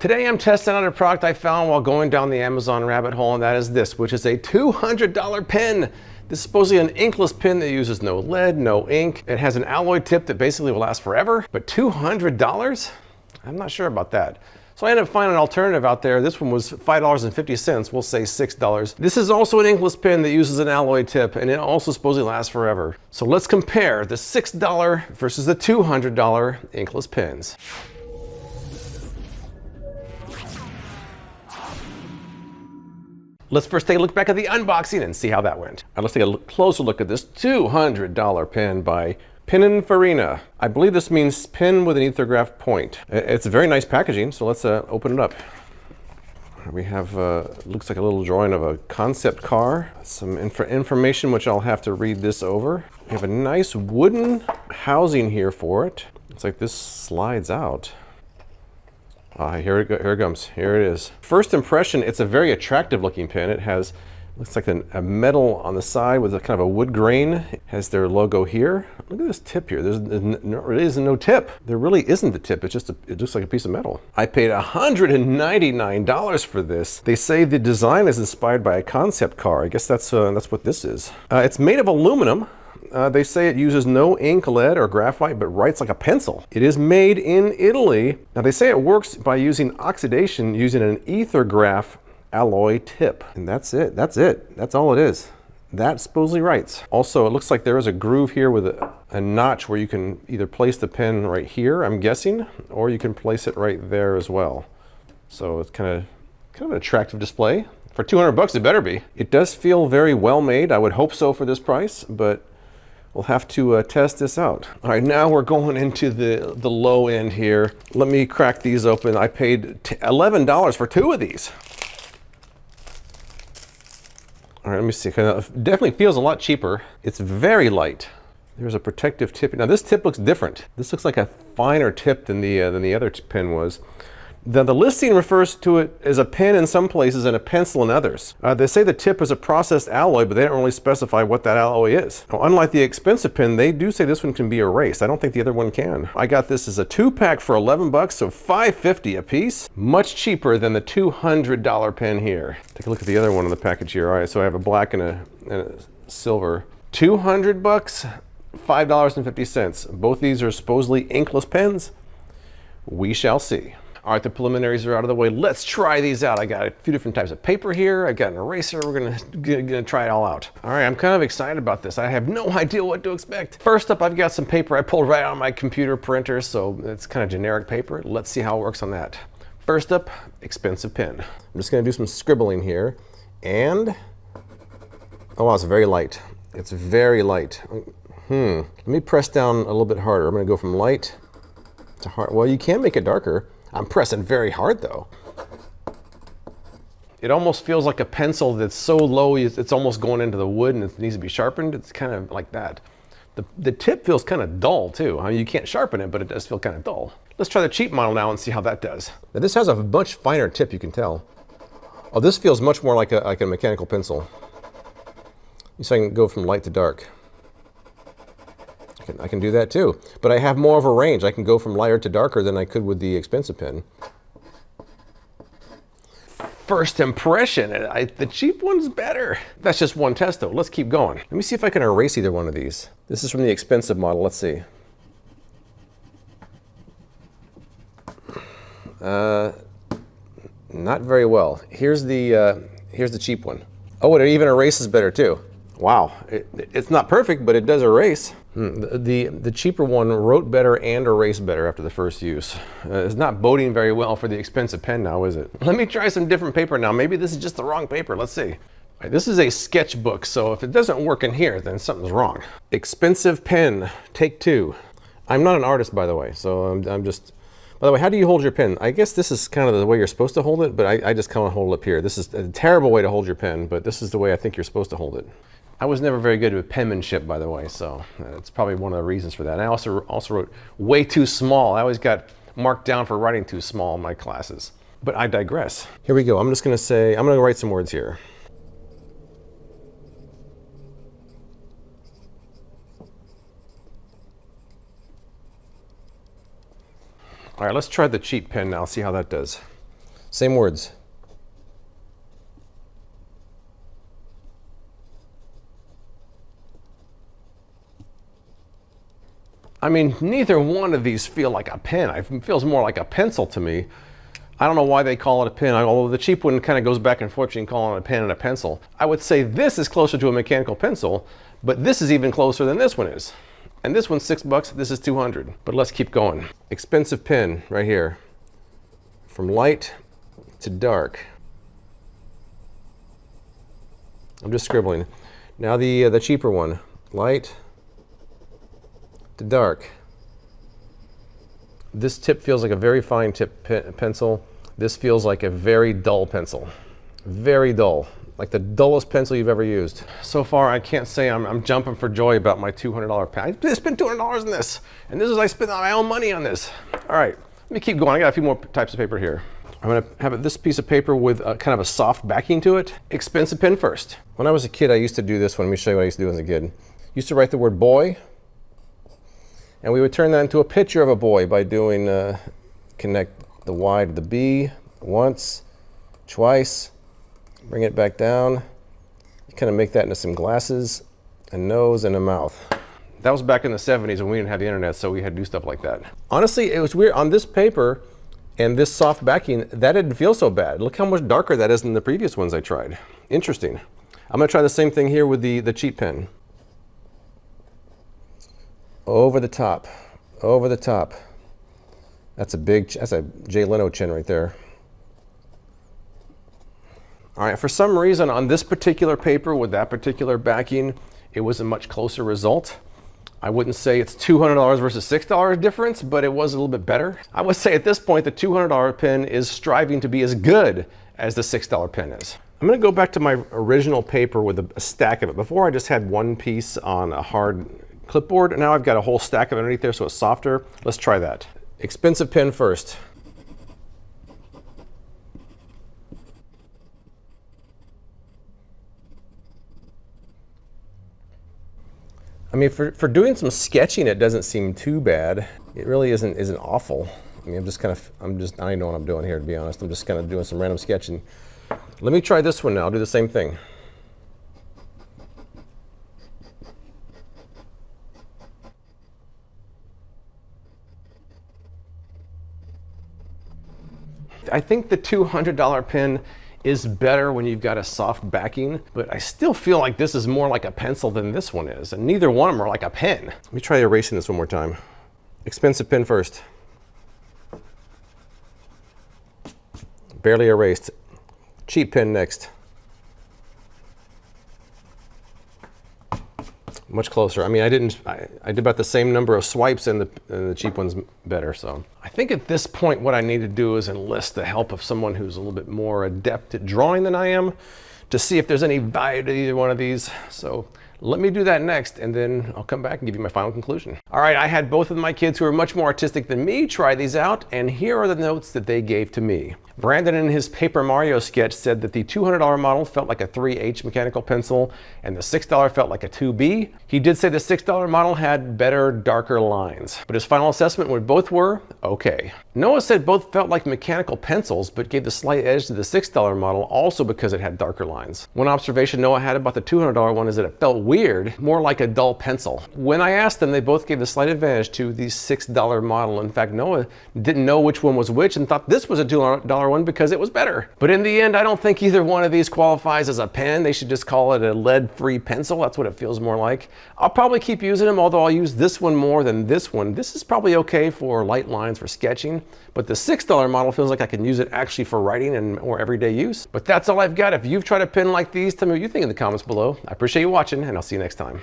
Today I'm testing out a product I found while going down the Amazon rabbit hole, and that is this, which is a $200 pen. This is supposedly an inkless pen that uses no lead, no ink. It has an alloy tip that basically will last forever, but $200? I'm not sure about that. So I ended up finding an alternative out there. This one was $5.50, we'll say $6. This is also an inkless pen that uses an alloy tip and it also supposedly lasts forever. So let's compare the $6 versus the $200 inkless pens. Let's first take a look back at the unboxing and see how that went. Right, let's take a closer look at this $200 pen by Pininfarina. I believe this means pin with an Ethergraf point. It's a very nice packaging, so let's uh, open it up. We have, uh, looks like a little drawing of a concept car. Some inf information which I'll have to read this over. We have a nice wooden housing here for it. It's like this slides out. Ah, here it, go, here it comes. Here it is. First impression, it's a very attractive looking pen. It has, looks like an, a metal on the side with a kind of a wood grain. It has their logo here. Look at this tip here. There's really isn't no tip. There really isn't the tip. It's just a, it looks like a piece of metal. I paid $199 for this. They say the design is inspired by a concept car. I guess that's uh, that's what this is. Uh, it's made of aluminum. Uh, they say it uses no ink, lead, or graphite, but writes like a pencil. It is made in Italy. Now they say it works by using oxidation using an Ethergraf alloy tip. And that's it, that's it, that's all it is. That supposedly writes. Also, it looks like there is a groove here with a, a notch where you can either place the pen right here, I'm guessing, or you can place it right there as well. So it's kind of, kind of an attractive display. For 200 bucks, it better be. It does feel very well made. I would hope so for this price, but We'll have to uh, test this out. All right, now we're going into the, the low end here. Let me crack these open. I paid $11 for two of these. All right, let me see. It definitely feels a lot cheaper. It's very light. There's a protective tip. Now this tip looks different. This looks like a finer tip than the, uh, than the other pen was. The, the, listing refers to it as a pen in some places and a pencil in others. Uh, they say the tip is a processed alloy, but they don't really specify what that alloy is. Now, unlike the expensive pen, they do say this one can be erased. I don't think the other one can. I got this as a two pack for 11 bucks, so 5.50 a piece. Much cheaper than the $200 pen here. Take a look at the other one in the package here. All right, so I have a black and a, and a silver. 200 bucks, $5.50. Both these are supposedly inkless pens. We shall see. All right, the preliminaries are out of the way. Let's try these out. I got a few different types of paper here. I've got an eraser. We're gonna, gonna, try it all out. All right, I'm kind of excited about this. I have no idea what to expect. First up, I've got some paper I pulled right out of my computer printer, so it's kind of generic paper. Let's see how it works on that. First up, expensive pen. I'm just gonna do some scribbling here. And, oh wow, it's very light. It's very light. Hmm, let me press down a little bit harder. I'm gonna go from light to hard. Well, you can make it darker. I'm pressing very hard though. It almost feels like a pencil that's so low it's almost going into the wood and it needs to be sharpened. It's kind of like that. The, the tip feels kind of dull too. I mean, you can't sharpen it, but it does feel kind of dull. Let's try the cheap model now and see how that does. Now this has a much finer tip, you can tell. Oh, this feels much more like a, like a mechanical pencil. So I can go from light to dark. I can, I can do that too. But I have more of a range. I can go from lighter to darker than I could with the expensive pen. First impression, I, the cheap one's better. That's just one test though. Let's keep going. Let me see if I can erase either one of these. This is from the expensive model. Let's see. Uh, not very well. Here's the, uh, here's the cheap one. Oh, it even erases better too. Wow, it, it's not perfect, but it does erase. Hmm, the, the, the, cheaper one wrote better and erased better after the first use. Uh, it's not boding very well for the expensive pen now, is it? Let me try some different paper now. Maybe this is just the wrong paper. Let's see. Right, this is a sketchbook, so if it doesn't work in here, then something's wrong. Expensive pen, take two. I'm not an artist, by the way, so I'm, I'm just... By the way, how do you hold your pen? I guess this is kind of the way you're supposed to hold it, but I, I just kind of hold it up here. This is a terrible way to hold your pen, but this is the way I think you're supposed to hold it. I was never very good with penmanship, by the way, so uh, it's probably one of the reasons for that. And I also, also wrote way too small. I always got marked down for writing too small in my classes. But I digress. Here we go. I'm just going to say, I'm going to write some words here. All right, let's try the cheap pen now, see how that does. Same words. I mean, neither one of these feel like a pen. It feels more like a pencil to me. I don't know why they call it a pen, although the cheap one kind of goes back and forth between calling it a pen and a pencil. I would say this is closer to a mechanical pencil, but this is even closer than this one is. And this one's six bucks, this is 200. But let's keep going. Expensive pen right here. From light to dark. I'm just scribbling. Now the, uh, the cheaper one, light to dark. This tip feels like a very fine tip pe pencil. This feels like a very dull pencil. Very dull, like the dullest pencil you've ever used. So far, I can't say I'm, I'm jumping for joy about my $200 pen. I spent $200 on this, and this is I spent my own money on this. All right, let me keep going. I got a few more types of paper here. I'm gonna have this piece of paper with a, kind of a soft backing to it. Expensive pen first. When I was a kid, I used to do this one. Let me show you what I used to do as a kid. Used to write the word boy and we would turn that into a picture of a boy by doing, uh, connect the Y to the B once, twice, bring it back down, kind of make that into some glasses, a nose, and a mouth. That was back in the 70s when we didn't have the internet, so we had to do stuff like that. Honestly, it was weird. On this paper and this soft backing, that didn't feel so bad. Look how much darker that is than the previous ones I tried. Interesting. I'm gonna try the same thing here with the, the cheap pen over the top, over the top. That's a big, that's a Jay Leno chin right there. All right, for some reason on this particular paper with that particular backing, it was a much closer result. I wouldn't say it's $200 versus $6 difference, but it was a little bit better. I would say at this point, the $200 pen is striving to be as good as the $6 pen is. I'm gonna go back to my original paper with a stack of it. Before I just had one piece on a hard clipboard. Now I've got a whole stack of underneath there so it's softer. Let's try that. Expensive pen first. I mean, for, for doing some sketching, it doesn't seem too bad. It really isn't isn't awful. I mean, I'm just kind of, I'm just, I don't even know what I'm doing here, to be honest. I'm just kind of doing some random sketching. Let me try this one now. I'll do the same thing. I think the $200 pen is better when you've got a soft backing, but I still feel like this is more like a pencil than this one is, and neither one of them are like a pen. Let me try erasing this one more time. Expensive pen first. Barely erased. Cheap pen next. Much closer. I mean, I didn't, I, I, did about the same number of swipes and the, and the cheap one's better. So I think at this point, what I need to do is enlist the help of someone who's a little bit more adept at drawing than I am to see if there's any value to either one of these. So let me do that next, and then I'll come back and give you my final conclusion. All right, I had both of my kids who are much more artistic than me try these out, and here are the notes that they gave to me. Brandon in his Paper Mario sketch said that the $200 model felt like a 3H mechanical pencil and the $6 felt like a 2B. He did say the $6 model had better, darker lines, but his final assessment when both were okay. Noah said both felt like mechanical pencils, but gave the slight edge to the $6 model also because it had darker lines. One observation Noah had about the $200 one is that it felt weird, more like a dull pencil. When I asked them, they both gave the slight advantage to the $6 model. In fact, Noah didn't know which one was which and thought this was a $2 one because it was better. But in the end, I don't think either one of these qualifies as a pen. They should just call it a lead-free pencil. That's what it feels more like. I'll probably keep using them, although I'll use this one more than this one. This is probably okay for light lines for sketching, but the $6 model feels like I can use it actually for writing and more everyday use. But that's all I've got. If you've tried a pen like these, tell me what you think in the comments below. I appreciate you watching, and I'll see you next time.